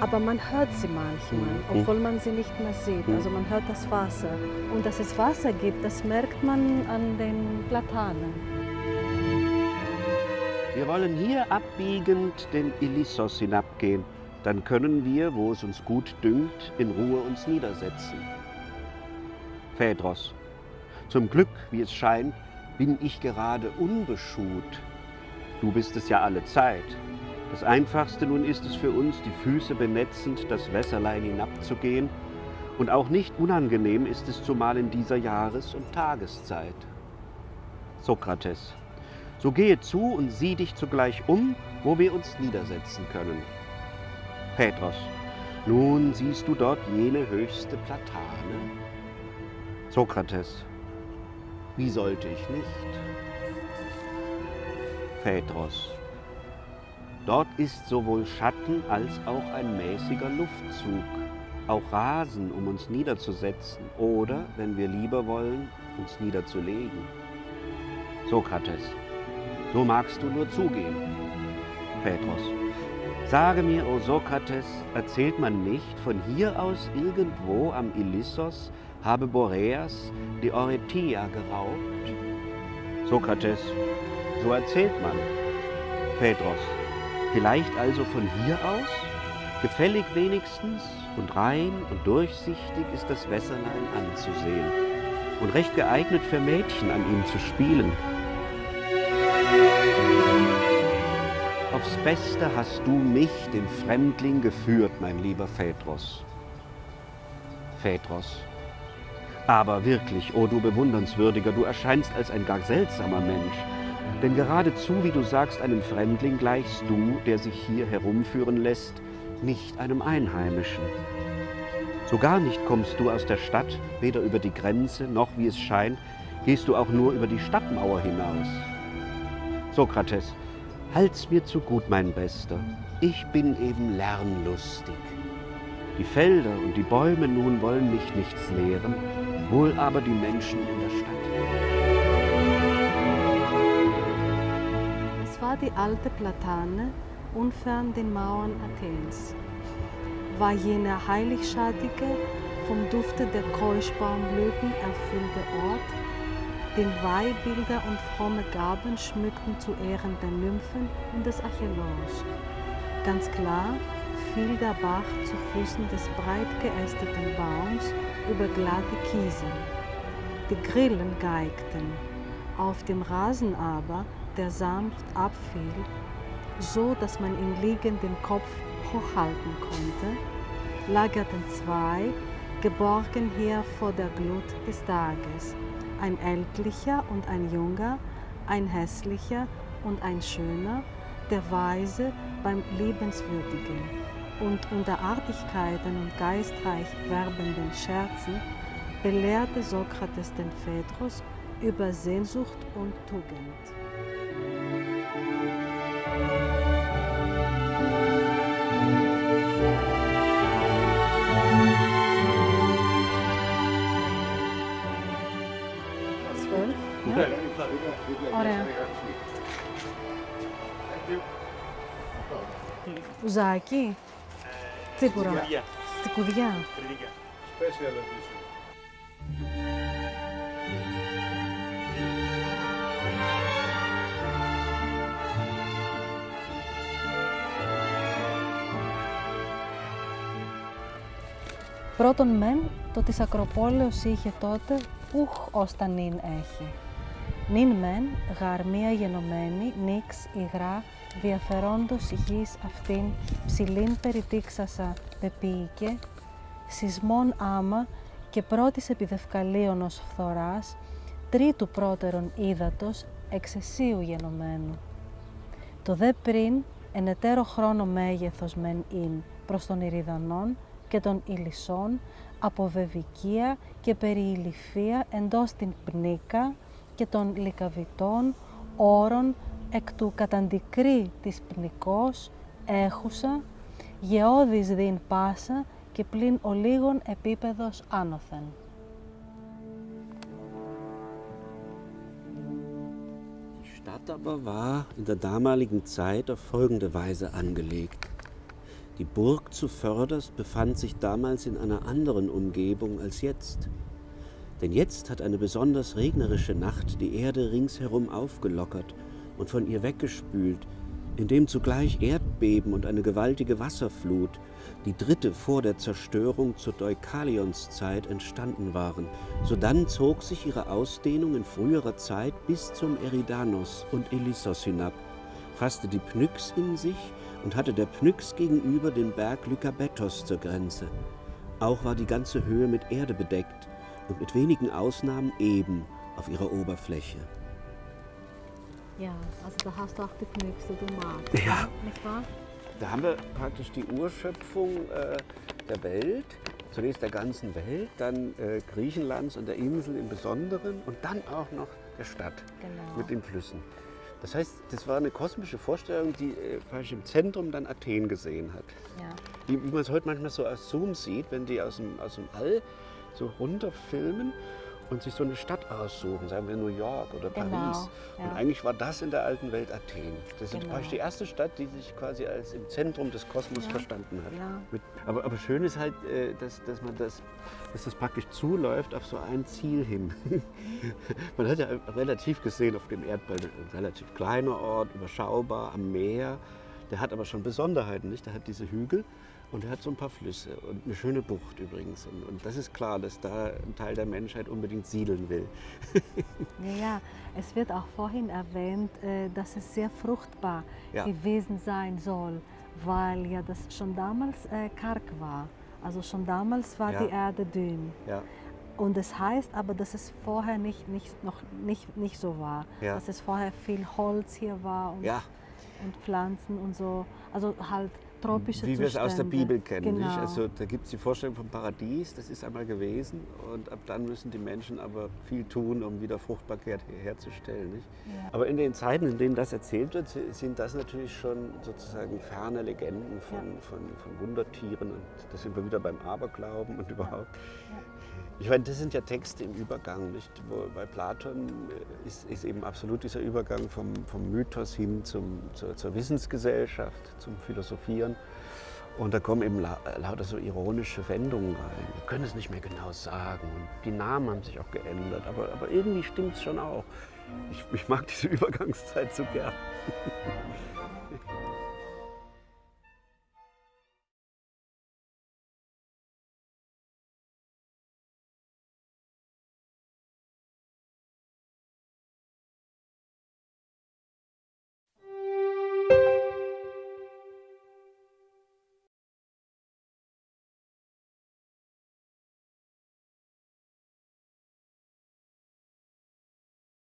aber man hört sie manchmal, Mhm. obwohl man sie nicht mehr sieht. Mhm. Also man hört das Wasser. Und dass es Wasser gibt, das merkt man an den Platanen. Wir wollen hier abbiegend den Ilissos hinabgehen. Dann können wir, wo es uns gut dünkt, in Ruhe uns niedersetzen. Phaedros, zum Glück, wie es scheint, bin ich gerade unbeschut. Du bist es ja alle Zeit. Das Einfachste nun ist es für uns, die Füße benetzend das Wässerlein hinabzugehen. Und auch nicht unangenehm ist es zumal in dieser Jahres- und Tageszeit. Sokrates, so gehe zu und sieh dich zugleich um, wo wir uns niedersetzen können. Petros, nun siehst du dort jene höchste Platane. Sokrates, wie sollte ich nicht? Petros, dort ist sowohl Schatten als auch ein mäßiger Luftzug, auch Rasen, um uns niederzusetzen oder, wenn wir lieber wollen, uns niederzulegen. Sokrates, so magst du nur zugehen. Petros. Sage mir, o Sokrates, erzählt man nicht, von hier aus irgendwo am Ilissos habe Boreas die Oretia geraubt? Sokrates. So erzählt man. Petros. Vielleicht also von hier aus? Gefällig wenigstens und rein und durchsichtig ist das Wässerlein anzusehen und recht geeignet für Mädchen an ihm zu spielen. Aufs Beste hast du mich, den Fremdling, geführt, mein lieber Phaedros. Phaedros. Aber wirklich, o oh du bewundernswürdiger, du erscheinst als ein gar seltsamer Mensch. Denn geradezu, wie du sagst, einem Fremdling gleichst du, der sich hier herumführen lässt, nicht einem Einheimischen. So gar nicht kommst du aus der Stadt, weder über die Grenze, noch, wie es scheint, gehst du auch nur über die Stadtmauer hinaus. Sokrates, halt's mir zu gut, mein Bester. Ich bin eben lernlustig. Die Felder und die Bäume nun wollen mich nichts lehren, wohl aber die Menschen in der Stadt. War die alte Platane, unfern den Mauern Athens. War jener heiligschattige, vom Dufte der Keuschbaumblüten erfüllte Ort, den Weihbilder und fromme Gaben schmückten zu Ehren der Nymphen und des Acheloos. Ganz klar fiel der Bach zu Füßen des breit geästeten Baums über glatte Kiese. Die Grillen geigten, auf dem Rasen aber, der sanft abfiel, so dass man ihn liegend den Kopf hochhalten konnte, lagerten zwei, geborgen hier vor der Glut des Tages, ein ältlicher und ein junger, ein hässlicher und ein schöner, der Weise beim Liebenswürdigen und unter Artigkeiten und geistreich werbenden Scherzen belehrte Sokrates den Phaedros über Sehnsucht und Tugend. Ωραία. Ουζάκι. Ε, Τσίπουρα. Τσικουδιά. Special edition. Πρώτον μεν, το της Ακροπόλεως είχε τότε, ούχ ως τα νυν έχει. Νυν μεν, γαρμία γενομένη, νίξ υγρά, διαφερόντος υγιής αυτήν, ψηλήν περιτύξασα πεποίηκε, σεισμών άμα και πρώτης επιδευκαλίων ως φθοράς, τρίτου πρώτερον ύδατος, εξαισίου γενομένου. Το δε πριν, εν εταίρο χρόνο μέγεθος μεν ειν προς των Ηριδανών και των Ηλισσών, από βεβικία και περιηλυφία εντός την πνίκα και των λικαβητών, όρων εκ του καταντικρή της πνικός, έχουσα, γεώδης δίν πάσα και πλην ολίγων επίπεδος άνωθεν. Die Stadt aber war in der damaligen Zeit auf folgende Weise angelegt. Die Burg zu Förders befand sich damals in einer anderen Umgebung als jetzt. Denn jetzt hat eine besonders regnerische Nacht die Erde ringsherum aufgelockert und von ihr weggespült, indem zugleich Erdbeben und eine gewaltige Wasserflut, die dritte vor der Zerstörung zur Deukalionszeit entstanden waren. Sodann zog sich ihre Ausdehnung in früherer Zeit bis zum Eridanos und Elissos hinab, fasste die Pnyx in sich und hatte der Pnyx gegenüber den Berg Lykabetos zur Grenze. Auch war die ganze Höhe mit Erde bedeckt und mit wenigen Ausnahmen eben auf ihrer Oberfläche. Ja, also da hast du auch die Knöchse, du magst. Ja. Nicht wahr? Da haben wir praktisch die Urschöpfung äh, der Welt, zunächst der ganzen Welt, dann äh, Griechenlands und der Insel im Besonderen und dann auch noch der Stadt Genau. mit den Flüssen. Das heißt, das war eine kosmische Vorstellung, die äh, im Zentrum dann Athen gesehen hat. Ja. Wie, wie man es heute manchmal so aus Zoom sieht, wenn die aus dem, aus dem All so runterfilmen und sich so eine Stadt aussuchen, sagen wir New York oder Genau, Paris. ja. Und eigentlich war das in der alten Welt Athen. Das ist Genau. praktisch die erste Stadt, die sich quasi als im Zentrum des Kosmos Ja. verstanden hat. Ja. Mit, aber, aber schön ist halt, äh, dass, dass man das, dass das praktisch zuläuft auf so ein Ziel hin. man hat ja relativ gesehen auf dem Erdball ein relativ kleiner Ort, überschaubar am Meer. Der hat aber schon Besonderheiten, nicht? Der hat diese Hügel und er hat so ein paar Flüsse und eine schöne Bucht übrigens. Und, und das ist klar, dass da ein Teil der Menschheit unbedingt siedeln will. Ja, ja, es wird auch vorhin erwähnt, äh, dass es sehr fruchtbar Ja. gewesen sein soll, weil ja das schon damals äh, karg war. Also schon damals war Ja. die Erde dünn. Ja. Und es heißt aber, dass es vorher nicht, nicht, noch nicht, nicht so war. Dass es vorher viel Holz hier war und, und Pflanzen und so. Also halt tropische wie wir es Zustände. aus der Bibel kennen. Genau. Also da gibt es die Vorstellung vom Paradies, das ist einmal gewesen und ab dann müssen die Menschen aber viel tun, um wieder Fruchtbarkeit her- herzustellen. Ja. Aber in den Zeiten, in denen das erzählt wird, sind das natürlich schon sozusagen ferne Legenden von, von, von Wundertieren und da sind wir wieder beim Aberglauben und überhaupt. Ich meine, das sind ja Texte im Übergang, nicht? Wo bei Platon äh, ist, ist eben absolut dieser Übergang vom, vom Mythos hin zum, zur, zur Wissensgesellschaft, zum Philosophieren. Und da kommen eben la lauter so ironische Wendungen rein. Wir können es nicht mehr genau sagen. Und die Namen haben sich auch geändert. Aber, aber irgendwie stimmt es schon auch. Ich, ich mag diese Übergangszeit so gern.